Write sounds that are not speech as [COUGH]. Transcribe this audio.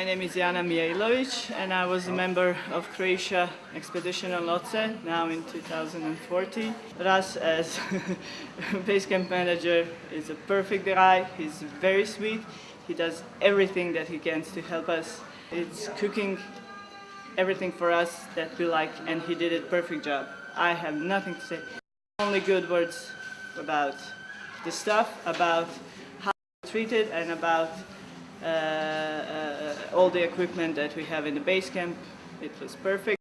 My name is Jana Mijailovic and I was a member of Croatia expedition on Lhotse now in 2014. Ras as [LAUGHS] base camp manager is a perfect guy, he's very sweet, he does everything that he can to help us. It's cooking everything for us that we like and he did a perfect job. I have nothing to say, only good words about the stuff, about how treated and about uh, all the equipment that we have in the base camp. It was perfect.